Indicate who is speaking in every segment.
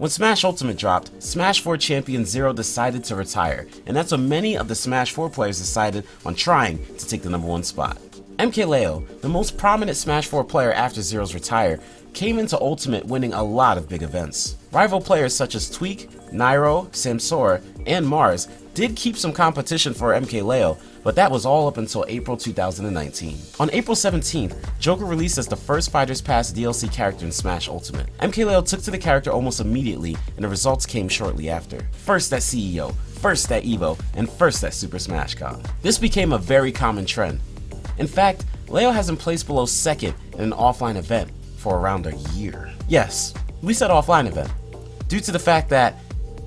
Speaker 1: When Smash Ultimate dropped, Smash 4 champion Zero decided to retire, and that's when many of the Smash 4 players decided on trying to take the number one spot. MKLeo, the most prominent Smash 4 player after Zero's retire, came into Ultimate winning a lot of big events. Rival players such as Tweek, Nairo, Samsora, and Marss did keep some competition for MKLeo, but that was all up until April 2019. On April 17th, Joker released as the first Fighters Pass DLC character in Smash Ultimate. MKLeo took to the character almost immediately, and the results came shortly after. First at CEO, first at EVO, and first at Super Smash Con. This became a very common trend. In fact, Leo hasn't placed below second in an offline event for around a year. Yes, we said offline event, due to the fact that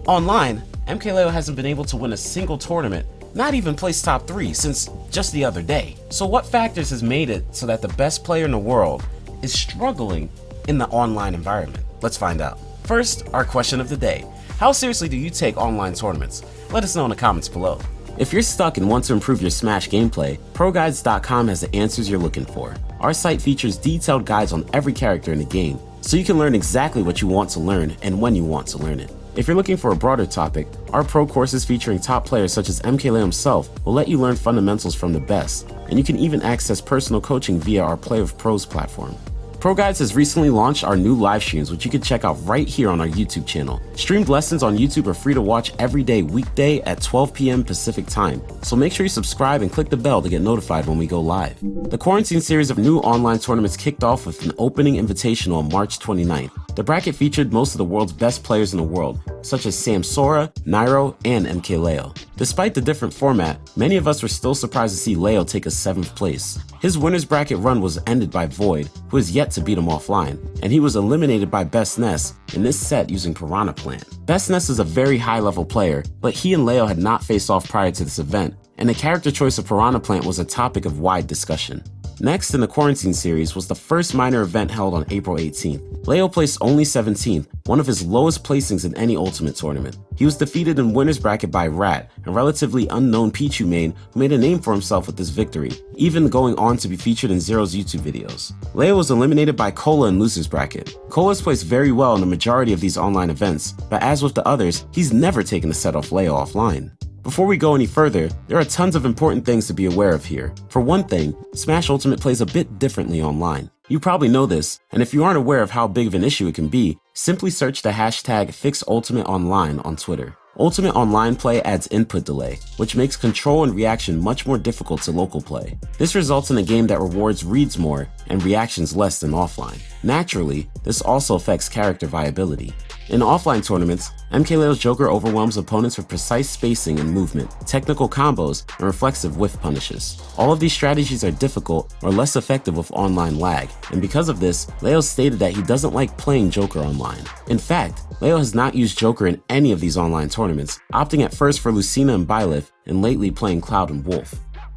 Speaker 1: online, MKLeo hasn't been able to win a single tournament, not even place top 3 since just the other day. So what factors has made it so that the best player in the world is struggling in the online environment? Let's find out. First, our question of the day. How seriously do you take online tournaments? Let us know in the comments below. If you're stuck and want to improve your Smash gameplay, ProGuides.com has the answers you're looking for. Our site features detailed guides on every character in the game, so you can learn exactly what you want to learn and when you want to learn it. If you're looking for a broader topic, our pro courses featuring top players such as MKLeo himself will let you learn fundamentals from the best, and you can even access personal coaching via our Play of Pros platform. ProGuides has recently launched our new live streams, which you can check out right here on our YouTube channel. Streamed lessons on YouTube are free to watch every day, weekday at 12 p.m. Pacific time, so make sure you subscribe and click the bell to get notified when we go live. The quarantine series of new online tournaments kicked off with an opening invitational on March 29th. The bracket featured most of the world's best players in the world, such as Samsora, Nairo, and MKLeo. Despite the different format, many of us were still surprised to see Leo take a 7th place. His winner's bracket run was ended by Void, who has yet to beat him offline, and he was eliminated by Best Ness in this set using Piranha Plant. Best Ness is a very high level player, but he and Leo had not faced off prior to this event, and the character choice of Piranha Plant was a topic of wide discussion. Next in the Quarantine series was the first minor event held on April 18th. Leo placed only 17th, one of his lowest placings in any Ultimate tournament. He was defeated in winner's bracket by Rat, a relatively unknown Pichu main who made a name for himself with this victory, even going on to be featured in Zero's YouTube videos. Leo was eliminated by Cola in loser's bracket. Cola's placed very well in the majority of these online events, but as with the others, he's never taken a set off Leo offline. Before we go any further, there are tons of important things to be aware of here. For one thing, Smash Ultimate plays a bit differently online. You probably know this, and if you aren't aware of how big of an issue it can be, simply search the hashtag FixUltimateOnline on Twitter. Ultimate Online play adds input delay, which makes control and reaction much more difficult to local play. This results in a game that rewards reads more and reactions less than offline. Naturally, this also affects character viability. In offline tournaments, MKLeo's Joker overwhelms opponents with precise spacing and movement, technical combos, and reflexive whiff punishes. All of these strategies are difficult or less effective with online lag, and because of this, Leo stated that he doesn't like playing Joker online. In fact, Leo has not used Joker in any of these online tournaments, opting at first for Lucina and Byleth, and lately playing Cloud and Wolf.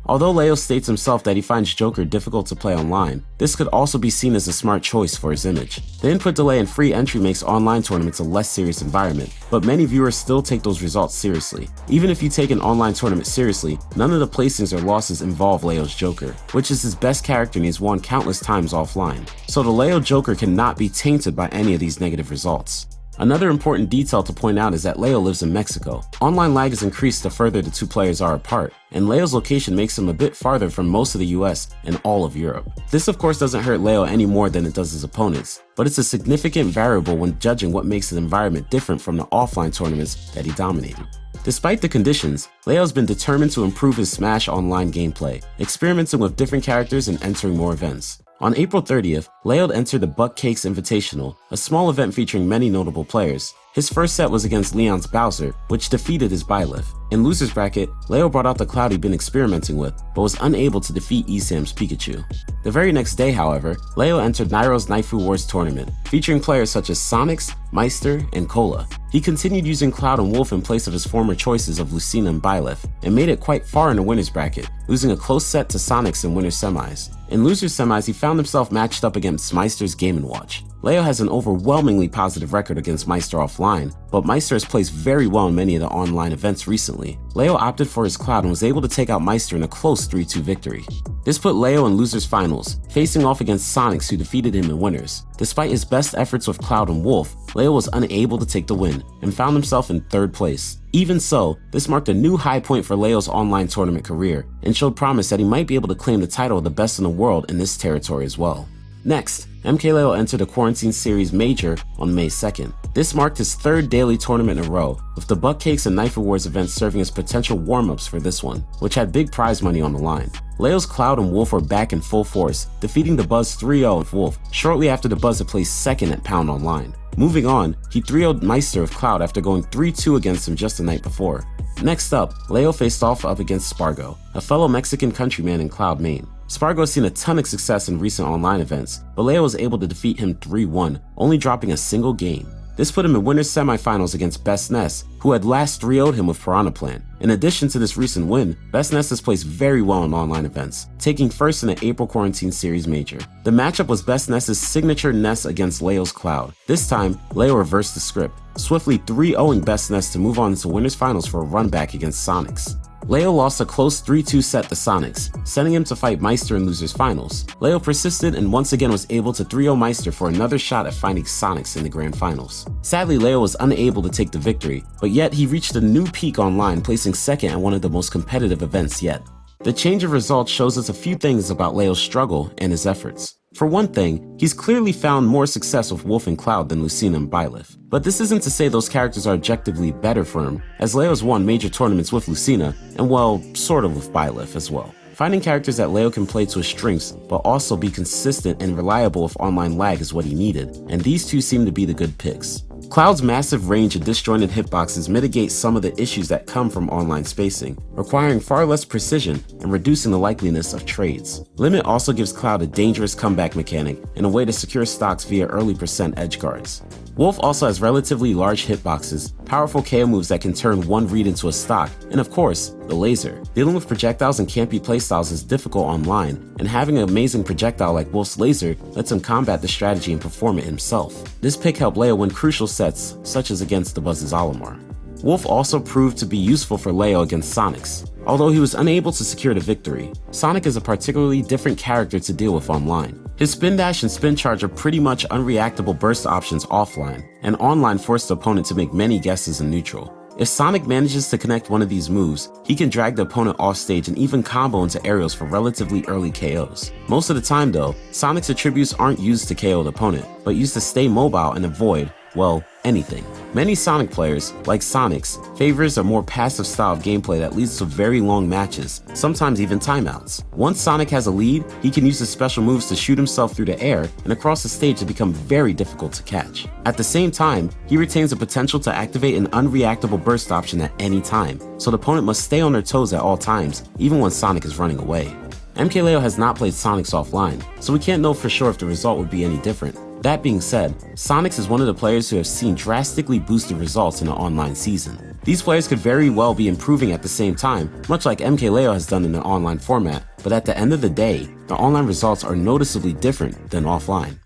Speaker 1: Although Leo states himself that he finds Joker difficult to play online, this could also be seen as a smart choice for his image. The input delay and free entry makes online tournaments a less serious environment, but many viewers still take those results seriously. Even if you take an online tournament seriously, none of the placings or losses involve Leo's Joker, which is his best character and he's won countless times offline. So the Leo Joker cannot be tainted by any of these negative results. Another important detail to point out is that Leo lives in Mexico. Online lag is increased the further the two players are apart, and Leo's location makes him a bit farther from most of the US and all of Europe. This of course doesn't hurt Leo any more than it does his opponents, but it's a significant variable when judging what makes the environment different from the offline tournaments that he dominated. Despite the conditions, Leo's been determined to improve his Smash Online gameplay, experimenting with different characters and entering more events. On April 30th, Leo entered the Buck Cakes Invitational, a small event featuring many notable players. His first set was against Leon's Bowser, which defeated his Byleth. In loser's bracket, Leo brought out the Cloud he'd been experimenting with, but was unable to defeat ESAM's Pikachu. The very next day, however, Leo entered Nairo's Naifu Wars tournament, featuring players such as Sonix, Maister, and Cola. He continued using Cloud and Wolf in place of his former choices of Lucina and Byleth, and made it quite far in the winner's bracket, losing a close set to Sonix in winner's semis. In loser's semis, he found himself matched up against Maister's Game & Watch. Leo has an overwhelmingly positive record against Maister offline, but Maister has placed very well in many of the online events recently. Leo opted for his Cloud and was able to take out Maister in a close 3-2 victory. This put Leo in losers finals, facing off against Sonix who defeated him in winners. Despite his best efforts with Cloud and Wolf, Leo was unable to take the win and found himself in third place. Even so, this marked a new high point for Leo's online tournament career and showed promise that he might be able to claim the title of the best in the world in this territory as well. Next, MKLeo entered the Quarantine Series Major on May 2nd. This marked his third daily tournament in a row, with the Buck Cakes and Naifu Wars events serving as potential warm-ups for this one, which had big prize money on the line. Leo's Cloud and Wolf were back in full force, defeating Dabuz 3-0 with Wolf shortly after Dabuz had placed second at Pound Online. Moving on, he 3-0'd Maister of Cloud after going 3-2 against him just the night before. Next up, Leo faced off up against Spargo, a fellow Mexican countryman in Cloud Main. Spargo has seen a ton of success in recent online events, but Leo was able to defeat him 3-1, only dropping a single game. This put him in winners semifinals against Best Ness, who had last 3-0'd him with Piranha Plant. In addition to this recent win, Best Ness has placed very well in online events, taking first in the April Quarantine Series Major. The matchup was Best Ness's signature Ness against Leo's Cloud. This time, Leo reversed the script, swiftly 3-0ing Best Ness to move on to winners finals for a run back against Sonix. Leo lost a close 3-2 set to Sonix, sending him to fight Maister in losers finals. Leo persisted and once again was able to 3-0 Maister for another shot at finding Sonix in the grand finals. Sadly, Leo was unable to take the victory, but yet he reached a new peak online, placing second at one of the most competitive events yet. The change of results shows us a few things about Leo's struggle and his efforts. For one thing, he's clearly found more success with Wolf and Cloud than Lucina and Byleth. But this isn't to say those characters are objectively better for him, as Leo's won major tournaments with Lucina, and well, sort of with Byleth as well. Finding characters that Leo can play to his strengths, but also be consistent and reliable with online lag is what he needed, and these two seem to be the good picks. Cloud's massive range of disjointed hitboxes mitigate some of the issues that come from online spacing, requiring far less precision and reducing the likeliness of trades. Limit also gives Cloud a dangerous comeback mechanic and a way to secure stocks via early percent edge guards. Wolf also has relatively large hitboxes, powerful KO moves that can turn one read into a stock, and of course, the laser. Dealing with projectiles and campy playstyles is difficult online, and having an amazing projectile like Wolf's laser lets him combat the strategy and perform it himself. This pick helped Leo win crucial sets, such as against Dabuz's Olimar. Wolf also proved to be useful for Leo against Sonix, although he was unable to secure the victory. Sonic is a particularly different character to deal with online. His spin dash and spin charge are pretty much unreactable burst options offline, and online force the opponent to make many guesses in neutral. If Sonic manages to connect one of these moves, he can drag the opponent off stage and even combo into aerials for relatively early KOs. Most of the time though, Sonic's attributes aren't used to KO the opponent, but used to stay mobile and avoid, well, anything. Many Sonic players, like Sonix, favors a more passive style of gameplay that leads to very long matches, sometimes even timeouts. Once Sonic has a lead, he can use his special moves to shoot himself through the air and across the stage to become very difficult to catch. At the same time, he retains the potential to activate an unreactable burst option at any time, so the opponent must stay on their toes at all times, even when Sonic is running away. MKLeo has not played Sonix offline, so we can't know for sure if the result would be any different. That being said, Sonix is one of the players who have seen drastically boosted results in an online season. These players could very well be improving at the same time, much like MKLeo has done in an online format, but at the end of the day, the online results are noticeably different than offline.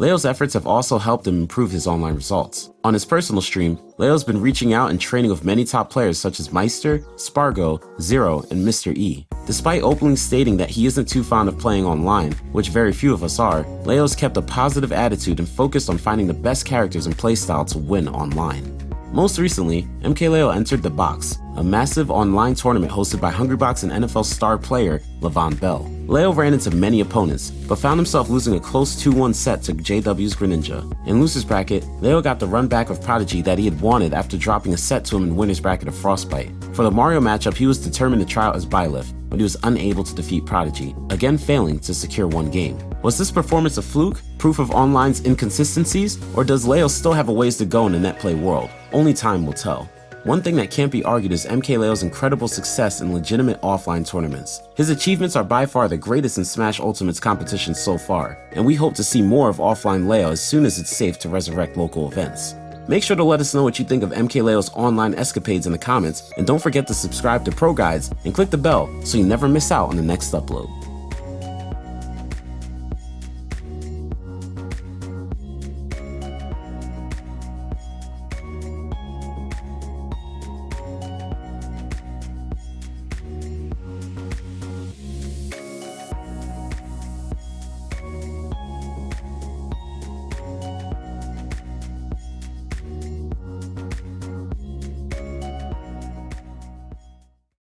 Speaker 1: Leo's efforts have also helped him improve his online results. On his personal stream, Leo's been reaching out and training with many top players such as Maister, Spargo, Zero, and Mr. E. Despite openly stating that he isn't too fond of playing online, which very few of us are, Leo's kept a positive attitude and focused on finding the best characters and playstyle to win online. Most recently, MKLeo entered The Box, a massive online tournament hosted by Hungrybox and NFL star player Le'Veon Bell. Leo ran into many opponents, but found himself losing a close 2-1 set to JW's Greninja. In loser's bracket, Leo got the run back of Prodigy that he had wanted after dropping a set to him in winner's bracket of Frostbite. For the Mario matchup, he was determined to try out as Byleth, but he was unable to defeat Prodigy, again failing to secure one game. Was this performance a fluke, proof of online's inconsistencies, or does Leo still have a ways to go in the netplay world? Only time will tell. One thing that can't be argued is MKLeo's incredible success in legitimate offline tournaments. His achievements are by far the greatest in Smash Ultimate's competition so far, and we hope to see more of offline Leo as soon as it's safe to resurrect local events. Make sure to let us know what you think of MKLeo's online escapades in the comments, and don't forget to subscribe to Pro Guides and click the bell so you never miss out on the next upload.